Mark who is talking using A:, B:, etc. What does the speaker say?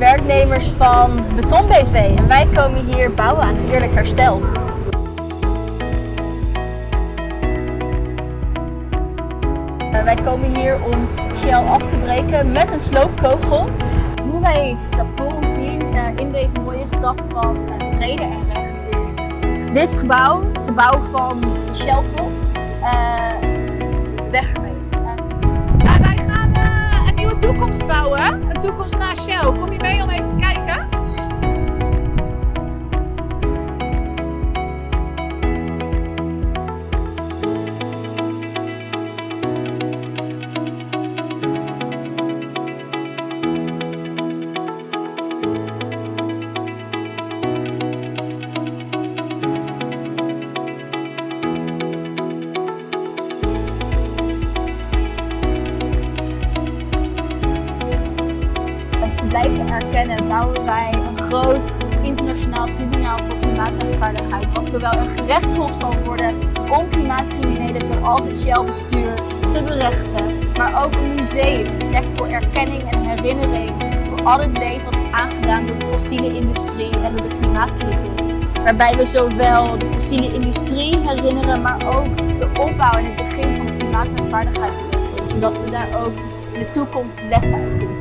A: werknemers van Beton BV en wij komen hier bouwen aan een eerlijk herstel. Uh, wij komen hier om Shell af te breken met een sloopkogel. Hoe wij dat voor ons zien uh, in deze mooie stad van vrede en recht is dit gebouw, het gebouw van de Shell top, weg.
B: Toekomst naar Shell. Kom je mee om even te kijken?
A: Blijven erkennen bouwen wij een groot internationaal tribunaal voor klimaatrechtvaardigheid, wat zowel een gerechtshof zal worden om klimaatcriminelen zoals het Shell-bestuur te berechten, maar ook een museum, een plek voor erkenning en herinnering voor al het leed wat is aangedaan door de fossiele industrie en door de klimaatcrisis. Waarbij we zowel de fossiele industrie herinneren, maar ook de opbouw en het begin van de klimaatrechtvaardigheid zodat we daar ook in de toekomst lessen uit kunnen